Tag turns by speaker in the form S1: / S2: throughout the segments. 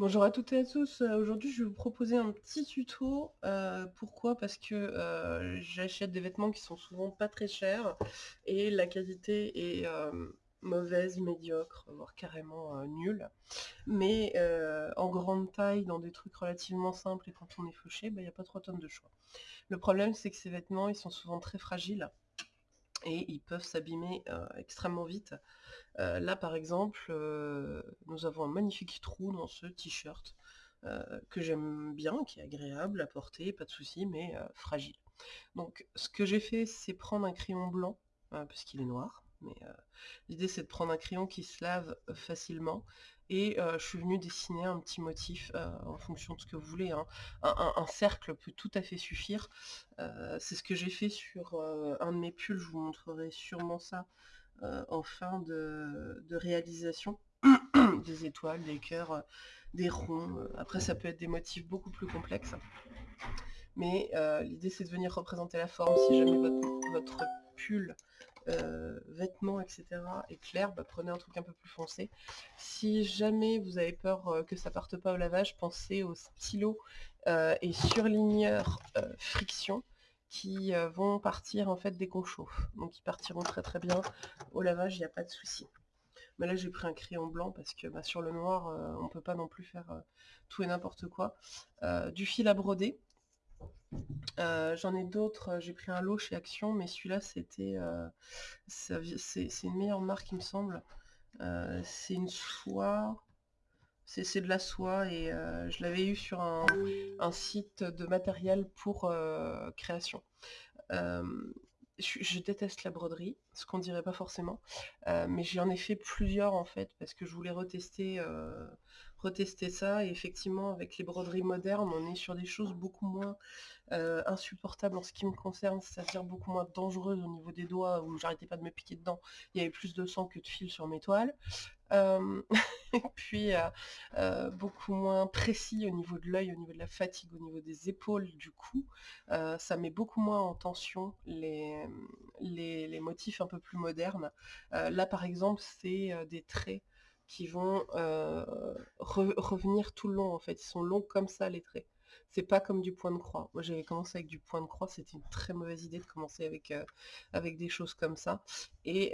S1: Bonjour à toutes et à tous. Euh, aujourd'hui, je vais vous proposer un petit tuto. Euh, pourquoi? Parce que euh, j'achète des vêtements qui sont souvent pas très chers et la qualité est mauvaise, médiocre, voire carrément nulle. Mais en grande taille, dans des trucs relativement simples et quand on est fauché, bah, il n'y a pas trop tonnes de choix. Le problème, c'est que ces vêtements, ils sont souvent très fragiles et ils peuvent s'abîmer extrêmement vite. Là par exemple, nous avons un magnifique trou dans ce t-shirt que j'aime bien, qui est agréable à porter, pas de souci, mais fragile. Donc ce que j'ai fait, c'est prendre un crayon blanc, parce qu'il est noir, mais l'idée c'est de prendre un crayon qui se lave facilement et je suis venue dessiner un petit motif en fonction de ce que vous voulez. Hein. Un, cercle peut tout à fait suffire. c'est ce que j'ai fait sur un de mes pulls, je vous montrerai sûrement ça en fin de, réalisation. des étoiles, des cœurs, des ronds. Après ça peut être des motifs beaucoup plus complexes. Mais l'idée c'est de venir représenter la forme si jamais votre pull euh, vêtements, etc. et clair, bah, prenez un truc un peu plus foncé. Si jamais vous avez peur euh, que ça parte pas au lavage, pensez au stylo euh, et surligneur friction qui vont partir en fait dès qu'on chauffe. Donc ils partiront très très bien au lavage, il n'y a pas de souci. Mais là j'ai pris un crayon blanc parce que bah, sur le noir on peut pas non plus faire tout et n'importe quoi. du fil à broder, euh, j'en ai d'autres, euh, j'ai pris un lot chez Action, mais celui-là c'était euh, c'est une meilleure marque il me semble. c'est une soie, c'est de la soie et je l'avais eu sur un, site de matériel pour création. Je, déteste la broderie, ce qu'on dirait pas forcément, mais j'en ai fait plusieurs en fait parce que je voulais retester retester ça. Et effectivement, avec les broderies modernes, on est sur des choses beaucoup moins euh, insupportables en ce qui me concerne, c'est-à-dire beaucoup moins dangereuses au niveau des doigts, où j'arrêtais pas de me piquer dedans. Il y avait plus de sang que de fil sur mes toiles. Euh, et puis euh, beaucoup moins précis au niveau de l'œil, au niveau de la fatigue, au niveau des épaules, du cou. ça met beaucoup moins en tension les, les motifs un peu plus modernes. là par exemple, c'est des traits qui vont revenir tout le long en fait. Ils sont longs comme ça les traits. C'est pas comme du point de croix. Moi j'avais commencé avec du point de croix, c'était une très mauvaise idée de commencer avec, avec des choses comme ça. Et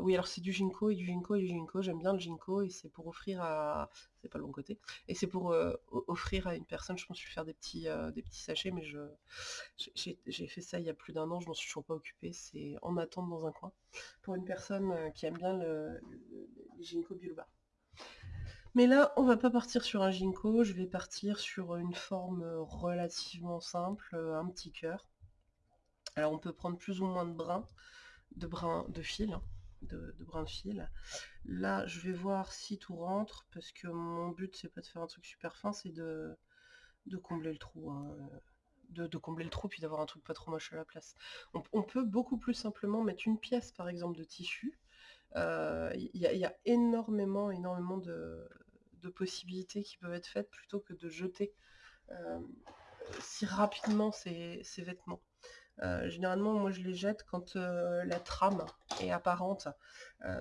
S1: oui alors c'est du ginkgo et du ginkgo et du ginkgo, j'aime bien le ginkgo et c'est pour offrir à pas le bon côté. Et c'est pour offrir à une personne, je pense, je vais faire des petits, des petits sachets, mais je j'ai fait ça il y a plus d'un an, je m'en suis toujours pas occupé, c'est en attente dans un coin, pour une personne qui aime bien le, ginkgo biloba. Mais là, on va pas partir sur un ginkgo, je vais partir sur une forme relativement simple, un petit cœur. Alors on peut prendre plus ou moins de brins, de brins de fil, hein de, de fil. Là, je vais voir si tout rentre, parce que mon but, c'est pas de faire un truc super fin, c'est de, de combler le trou. Hein, de, combler le trou, puis d'avoir un truc pas trop moche à la place. On, peut beaucoup plus simplement mettre une pièce, par exemple, de tissu. Il euh, y, a énormément, énormément de, possibilités qui peuvent être faites plutôt que de jeter euh, si rapidement ces vêtements. Euh, généralement, moi, je les jette quand euh, la trame est apparente.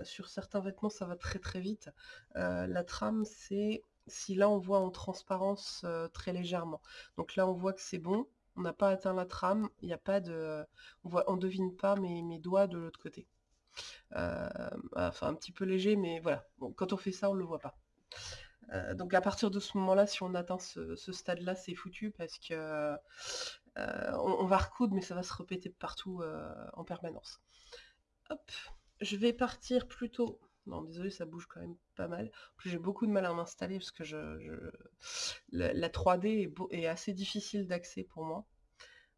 S1: Sur certains vêtements, ça va très très vite. la trame, c'est si là, on voit en transparence très légèrement. Donc là, on voit que c'est bon. On n'a pas atteint la trame. Il a pas de... On voit, on devine pas mes, mes doigts de l'autre côté. enfin, un petit peu léger, mais voilà. Quand on fait ça, on ne le voit pas. Donc à partir de ce moment-là, si on atteint ce, stade-là, c'est foutu parce que euh, on, va recoudre, mais ça va se répéter partout euh, en permanence. Hop, je vais partir plutôt... Non, désolé, ça bouge quand même pas mal. Plus, j'ai beaucoup de mal à m'installer parce que La, 3D est, assez difficile d'accès pour moi.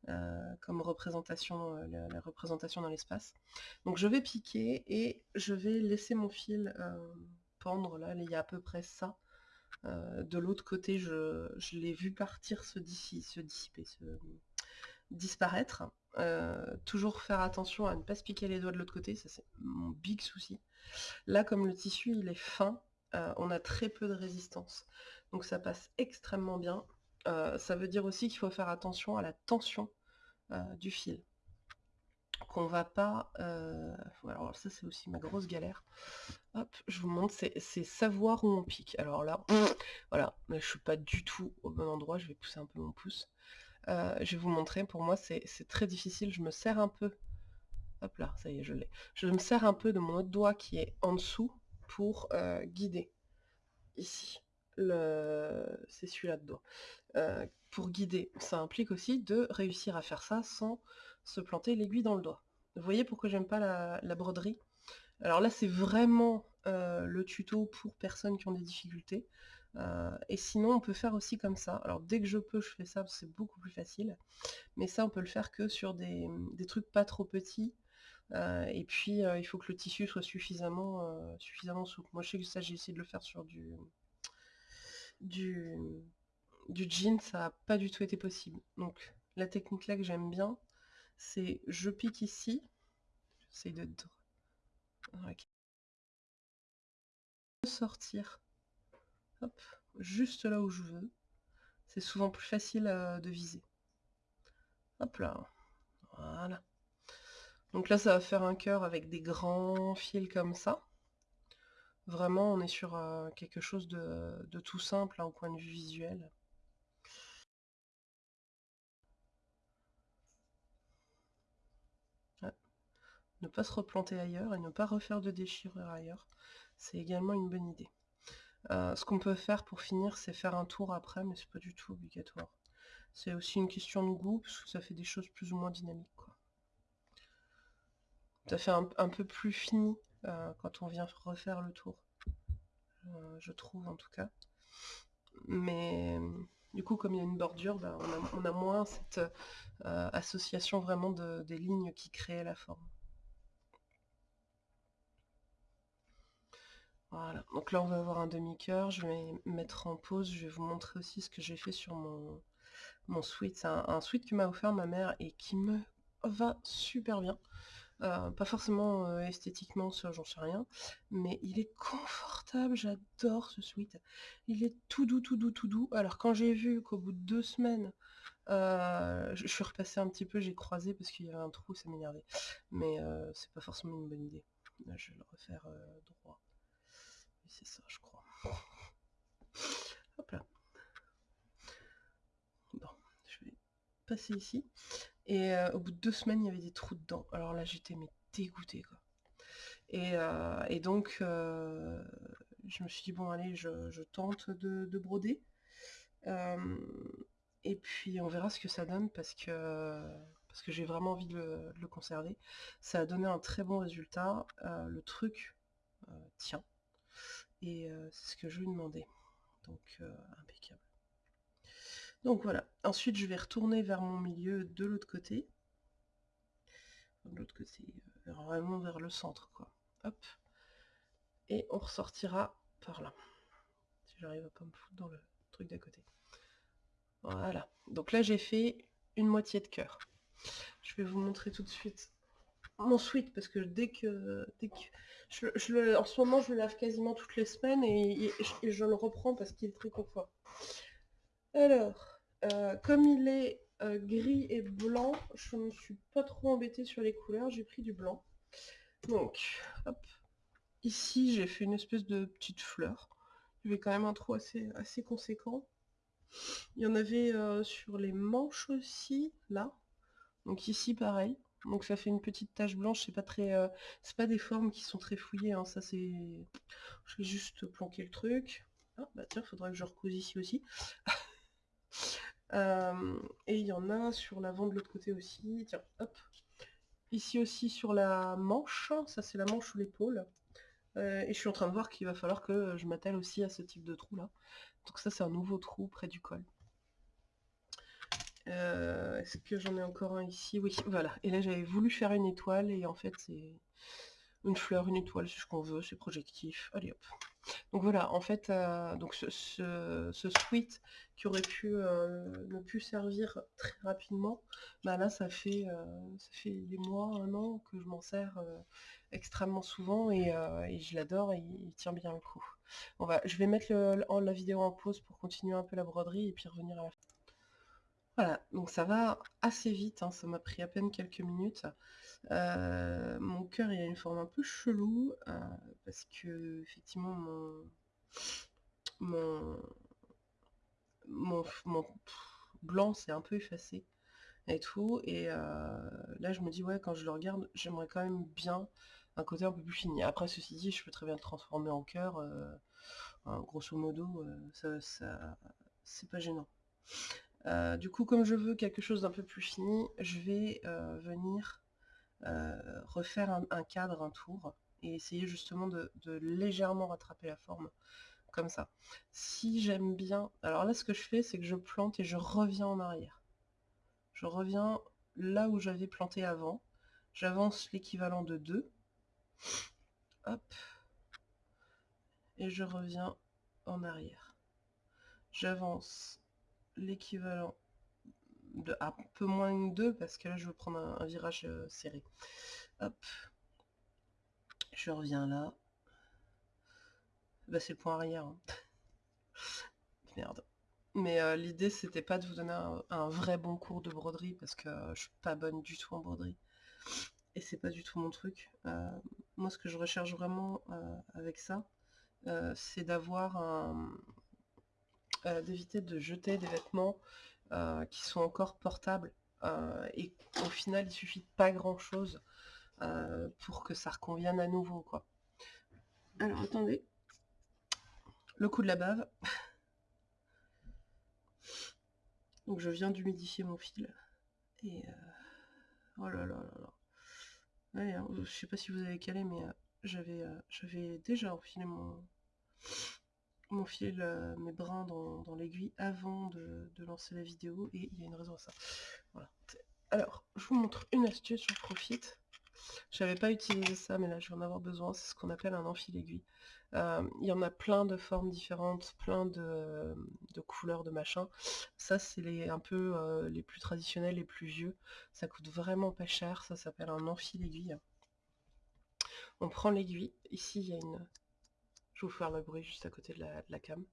S1: Euh, comme représentation, la, représentation dans l'espace. Donc je vais piquer et je vais laisser mon fil pendre, là, il y a à peu près ça. De l'autre côté, je, l'ai vu partir se, dissiper, se, disparaître. Euh, toujours faire attention à ne pas se piquer les doigts de l'autre côté, ça c'est mon big souci. Là, comme le tissu il est fin, euh, on a très peu de résistance. Donc ça passe extrêmement bien. Euh, ça veut dire aussi qu'il faut faire attention à la tension du fil. Qu'on va pas... Euh, alors ça c'est aussi ma grosse galère. Hop, je vous montre, c'est savoir où on pique. Alors là, voilà, je suis pas du tout au bon endroit, je vais pousser un peu mon pouce. Euh, je vais vous montrer, pour moi c'est très difficile, je me sers un peu... Hop là, ça y est, je l'ai. Je me sers un peu de mon autre doigt qui est en dessous pour euh, guider. Ici, c'est celui-là de doigt. pour guider, ça implique aussi de réussir à faire ça sans se planter l'aiguille dans le doigt. Vous voyez pourquoi j'aime pas la, broderie? Alors là, c'est vraiment euh, le tuto pour personnes qui ont des difficultés. Euh, et sinon, on peut faire aussi comme ça. Alors dès que je peux, je fais ça, c'est beaucoup plus facile. Mais ça, on peut le faire que sur des, trucs pas trop petits. Euh, et puis, il faut que le tissu soit suffisamment, souple. Moi, je sais que ça, j'ai essayé de le faire sur du, du jean, ça n'a pas du tout été possible. Donc, la technique là que j'aime bien, c'est je pique ici, j'essaie de sortir, juste là où je veux, c'est souvent plus facile euh, de viser. Hop là, voilà. Donc là ça va faire un cœur avec des grands fils comme ça. Vraiment on est sur euh, quelque chose de, tout simple hein, au point de vue visuel. Ne pas se replanter ailleurs et ne pas refaire de déchirure ailleurs, c'est également une bonne idée. Euh, ce qu'on peut faire pour finir, c'est faire un tour après, mais c'est pas du tout obligatoire. C'est aussi une question de goût, parce que ça fait des choses plus ou moins dynamiques. Quoi. Ça fait un, peu plus fini euh, quand on vient refaire le tour. Euh, je trouve en tout cas. Mais du coup, comme il y a une bordure, bah, on, a, moins cette association vraiment des lignes qui créent la forme. Voilà, donc là on va avoir un demi-cœur, je vais mettre en pause, je vais vous montrer aussi ce que j'ai fait sur mon, mon sweat. C'est un, sweat que m'a offert ma mère et qui me va super bien. Euh, pas forcément euh, esthétiquement, ça j'en sais rien, mais il est confortable, j'adore ce sweat. Il est tout doux, tout doux, tout doux. Alors quand j'ai vu qu'au bout de deux semaines, euh, je, suis repassée un petit peu, j'ai croisé parce qu'il y avait un trou, ça m'énervait. Mais c'est pas forcément une bonne idée. je vais le refaire droit c'est ça, je crois. Hop là. Bon, je vais passer ici. Et euh, au bout de deux semaines, il y avait des trous dedans. Alors là, j'étais mais dégoûtée, quoi. Et, euh, donc, euh, je me suis dit, bon, allez, je, tente de, broder. et puis, on verra ce que ça donne, parce que parce que j'ai vraiment envie de le, conserver. Ça a donné un très bon résultat. le truc tient. Et euh, c'est ce que je lui demandais. Donc euh, impeccable. Donc voilà. Ensuite je vais retourner vers mon milieu de l'autre côté. De l'autre côté, euh, vraiment vers le centre quoi. Hop. Et on ressortira par là. Si j'arrive à pas me foutre dans le truc d'à côté. Voilà. Donc là j'ai fait une moitié de cœur. Je vais vous montrer tout de suite mon sweat parce que dès que, dès que en ce moment je le lave quasiment toutes les semaines et, je le reprends parce qu'il est très confort. Alors, euh, comme il est euh, gris et blanc, je ne suis pas trop embêtée sur les couleurs, j'ai pris du blanc. Donc, hop, ici j'ai fait une espèce de petite fleur. Avait quand même un trou assez, assez conséquent. Il y en avait euh, sur les manches aussi, là. Donc ici pareil. Donc ça fait une petite tache blanche, c'est pas très. Euh, c'est pas des formes qui sont très fouillées, hein. ça c'est. Je vais juste planquer le truc. Ah bah tiens, faudra que je recouse ici aussi. Euh, et il y en a sur l'avant de l'autre côté aussi. Tiens, hop. Ici aussi sur la manche, ça c'est la manche ou l'épaule. Euh, et je suis en train de voir qu'il va falloir que je m'attelle aussi à ce type de trou là. Donc ça c'est un nouveau trou près du col. Euh, est-ce que j'en ai encore un ici? Oui, voilà. Et là, j'avais voulu faire une étoile, et en fait, c'est une fleur, une étoile, c'est ce qu'on veut, c'est projectif. Allez hop. Donc voilà, en fait, euh, donc ce, ce, sweat qui aurait pu euh, ne plus servir très rapidement, bah là, ça fait, ça fait des mois, un an que je m'en sers extrêmement souvent, et, je l'adore, et il tient bien le coup. va, je vais mettre la vidéo en pause pour continuer un peu la broderie, et puis revenir à la fin. Voilà, donc ça va assez vite, hein, ça m'a pris à peine quelques minutes. Euh, mon cœur il a une forme un peu chelou, euh, parce que effectivement mon mon mon blanc s'est un peu effacé et tout et euh, là je me dis: «Ouais, quand je le regarde, j'aimerais quand même bien un côté un peu plus fini». Après ceci dit, je peux très bien le transformer en cœur, hein, grosso modo, ça ça c'est pas gênant. Euh, du coup, comme je veux quelque chose d'un peu plus fini, je vais euh, venir euh, refaire un, cadre, un tour, et essayer justement de, légèrement rattraper la forme, comme ça. Si j'aime bien... Alors là, ce que je fais, c'est que je plante et je reviens en arrière. Je reviens là où j'avais planté avant. J'avance l'équivalent de 2. Hop. Et je reviens en arrière. J'avance l'équivalent de un peu moins que 2 parce que là je veux prendre un, virage euh, serré. Hop. Je reviens là. Bah c'est le point arrière. Hein. Merde. Mais euh, l'idée c'était pas de vous donner un, vrai bon cours de broderie parce que je suis pas bonne du tout en broderie. Et c'est pas du tout mon truc. Euh, moi ce que je recherche vraiment avec ça, c'est d'avoir un, euh, d'éviter de jeter des vêtements euh, qui sont encore portables. Euh, et au final, il suffit de pas grand chose pour que ça reconvienne à nouveau. quoi. Alors attendez. Le coup de la bave. Donc je viens d'humidifier mon fil. Et oh là là là là. Hein, je sais pas si vous avez calé, mais j'avais déjà enfilé mon, mon fil, euh, mes brins dans, l'aiguille avant de, lancer la vidéo et il y a une raison à ça. Alors, je vous montre une astuce, j'en profite. Je n'avais pas utilisé ça, mais là je vais en avoir besoin. C'est ce qu'on appelle un enfil aiguille. Euh, il y en a plein de formes différentes, plein de, couleurs, de machins. Ça, c'est un peu euh, les plus traditionnels, les plus vieux. Ça coûte vraiment pas cher. Ça s'appelle un enfil aiguille. On prend l'aiguille. Ici, il y a une je vais vous faire le bruit juste à côté de la, cam.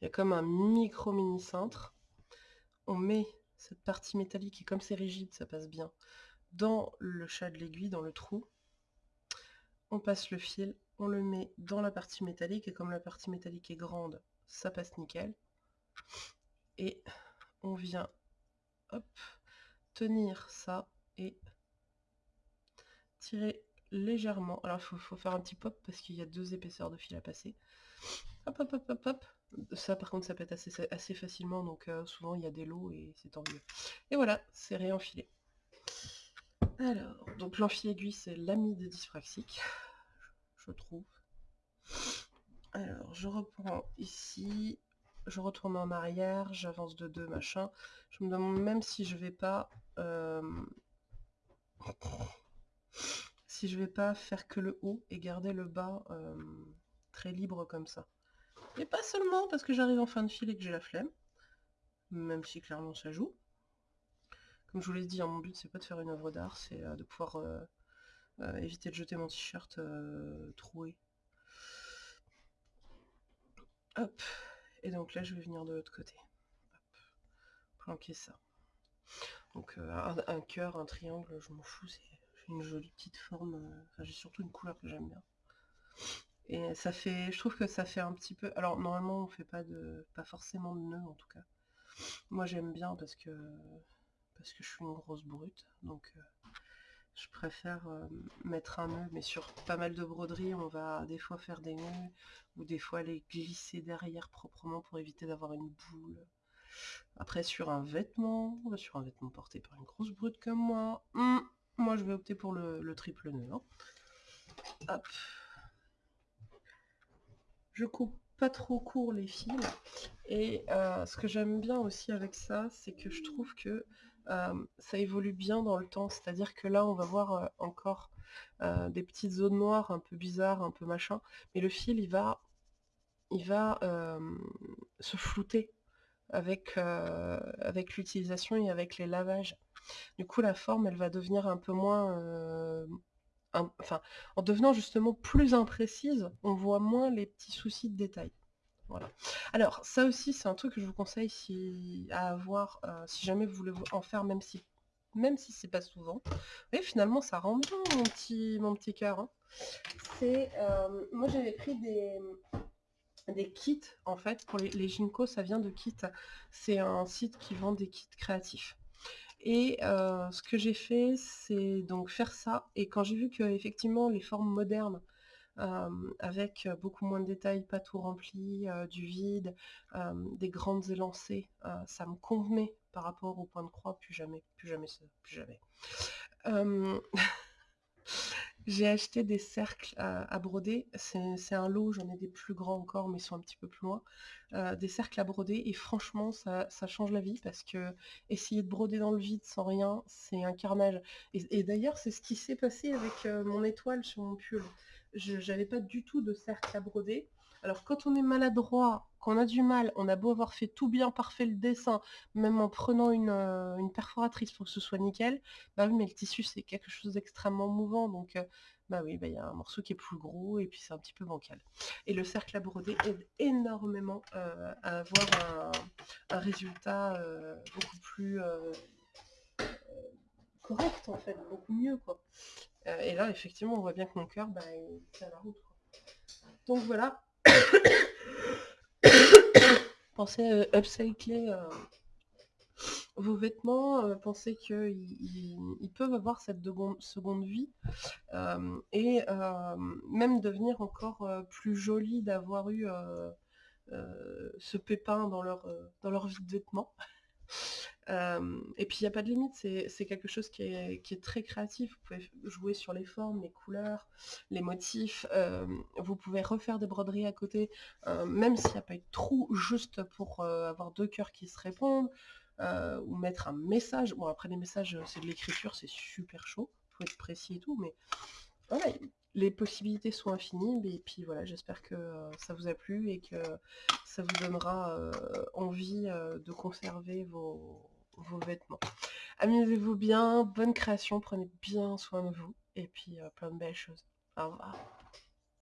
S1: Il y a comme un micro mini cintre. On met cette partie métallique, et comme c'est rigide, ça passe bien, dans le chat de l'aiguille, dans le trou. On passe le fil, on le met dans la partie métallique, et comme la partie métallique est grande, ça passe nickel. Et on vient tenir ça et tirer légèrement. Alors il faut, faire un petit pop parce qu'il y a deux épaisseurs de fil à passer. Ça par contre ça pète assez, assez facilement donc euh, souvent il y a des lots et c'est tant mieux. Et voilà, c'est réenfilé. Alors, donc l'enfil aiguille c'est l'ami des dyspraxiques, je trouve. Alors je reprends ici, je retourne en arrière, j'avance de deux machin. Je me demande même si je vais pas... Euh, si je vais pas faire que le haut et garder le bas euh, très libre comme ça. Et pas seulement parce que j'arrive en fin de fil et que j'ai la flemme, même si clairement ça joue. Comme je vous l'ai dit, hein, mon but c'est pas de faire une œuvre d'art, c'est euh, de pouvoir euh, éviter de jeter mon t-shirt troué. Hop, et donc là je vais venir de l'autre côté. planquer ça. Donc un, cœur, un triangle, je m'en fous, une jolie petite forme. Euh, j'ai surtout une couleur que j'aime bien. Et ça fait, je trouve que ça fait un petit peu. Alors normalement on fait pas de, pas forcément de nœud en tout cas. Moi j'aime bien parce que parce que je suis une grosse brute, donc euh, je préfère euh, mettre un nœud, mais sur pas mal de broderies, on va des fois faire des nœuds, ou des fois les glisser derrière proprement pour éviter d'avoir une boule. Après sur un vêtement, sur un vêtement porté par une grosse brute comme moi, hmm, moi, je vais opter pour le, triple nœud. Hein. Hop. Je coupe pas trop court les fils. Et euh, ce que j'aime bien aussi avec ça, c'est que je trouve que euh, ça évolue bien dans le temps. C'est-à-dire que là, on va voir euh, encore des petites zones noires un peu bizarres, un peu machin. Mais le fil, il va, il va se flouter avec, avec l'utilisation et avec les lavages. Du coup, la forme, elle va devenir un peu moins... Euh, enfin, en devenant justement plus imprécise, on voit moins les petits soucis de détail. Voilà. Alors, ça aussi, c'est un truc que je vous conseille à avoir, euh, si jamais vous voulez en faire, même si même si c'est pas souvent. Et finalement, ça rend bien mon petit, mon cœur. Hein. C'est, euh, moi j'avais pris des, des kits, en fait, pour les, les Ginkgo, ça vient de kits. C'est un site qui vend des kits créatifs. Et ce que j'ai fait, c'est donc faire ça. Et quand j'ai vu que effectivement les formes modernes avec beaucoup moins de détails, pas tout rempli, du vide, des grandes élancées. ça me convenait par rapport au point de croix, plus jamais, plus jamais plus jamais. J'ai acheté des cercles à, broder, c'est un lot, j'en ai des plus grands encore, mais ils sont un petit peu plus loin. des cercles à broder, et franchement, ça, change la vie, parce que essayer de broder dans le vide sans rien, c'est un carnage. Et, d'ailleurs, c'est ce qui s'est passé avec mon étoile sur mon pull je n'avais pas du tout de cercle à broder. Alors quand on est maladroit, qu'on a du mal, on a beau avoir fait tout bien, parfait le dessin, même en prenant une, euh, perforatrice pour que ce soit nickel, bah oui mais le tissu c'est quelque chose d'extrêmement mouvant, donc euh, bah oui, bah, il y a un morceau qui est plus gros et puis c'est un petit peu bancal. Et le cercle à broder aide énormément euh, à avoir un, résultat beaucoup plus correct en fait, beaucoup mieux quoi. Et là, effectivement, on voit bien que mon cœur, bah, tient la route. Donc voilà. pensez à upcycler euh, vos vêtements, pensez qu'ils peuvent avoir cette seconde vie euh, et même devenir encore plus joli d'avoir eu ce pépin dans leur, dans leur vie de vêtements et puis il n'y a pas de limite, c'est quelque chose qui est, très créatif. Vous pouvez jouer sur les formes, les couleurs, les motifs. vous pouvez refaire des broderies à côté, même s'il n'y a pas eu de trou, juste pour avoir deux cœurs qui se répondent. ou mettre un message. Bon après les messages c'est de l'écriture, c'est super chaud, il faut être précis et tout, mais les possibilités sont infinies, et puis voilà, j'espère que ça vous a plu et que ça vous donnera envie de conserver vos, vos vêtements. Amusez-vous bien, bonne création, prenez bien soin de vous, et puis plein de belles choses. Au revoir.